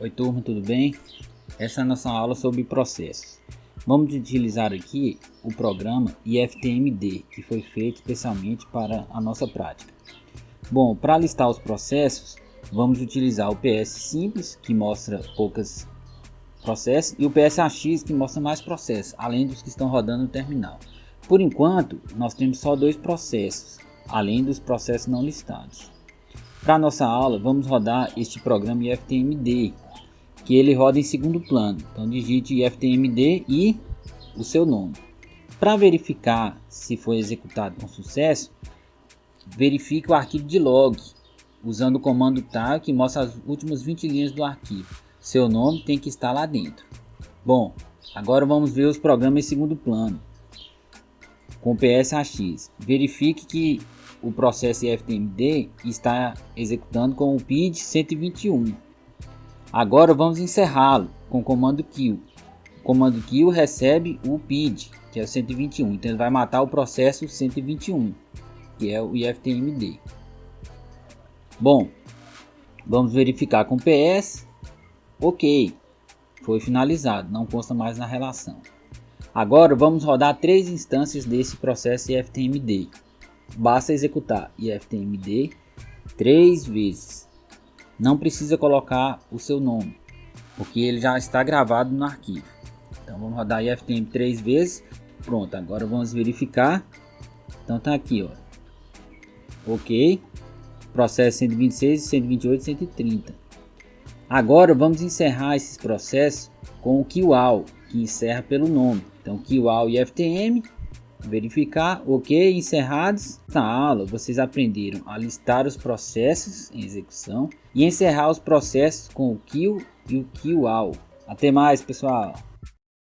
Oi turma, tudo bem? Essa é a nossa aula sobre processos. Vamos utilizar aqui o programa IFTMD, que foi feito especialmente para a nossa prática. Bom, para listar os processos, vamos utilizar o PS simples, que mostra poucas processos, e o PSAX, que mostra mais processos, além dos que estão rodando no terminal. Por enquanto, nós temos só dois processos, além dos processos não listados. Para nossa aula, vamos rodar este programa IFTMD, que ele roda em segundo plano. Então digite IFTMD e o seu nome. Para verificar se foi executado com sucesso, verifique o arquivo de log usando o comando tar que mostra as últimas 20 linhas do arquivo. Seu nome tem que estar lá dentro. Bom, agora vamos ver os programas em segundo plano com PSAX. Verifique que o processo IFTMD está executando com o PID 121 Agora vamos encerrá-lo com o comando kill. O comando kill recebe o PID, que é o 121. Então ele vai matar o processo 121, que é o IFTMD. Bom, vamos verificar com PS. Ok, foi finalizado, não consta mais na relação. Agora vamos rodar três instâncias desse processo IFTMD. Basta executar IFTMD três vezes não precisa colocar o seu nome, porque ele já está gravado no arquivo. Então vamos rodar IFTM três vezes. Pronto, agora vamos verificar. Então tá aqui, ó. OK. Processo 126, 128, 130. Agora vamos encerrar esses processos com o QAL, que encerra pelo nome. Então QAL IFTM verificar, ok, encerrados. Na aula vocês aprenderam a listar os processos em execução e encerrar os processos com o kill e o kill all. Até mais pessoal!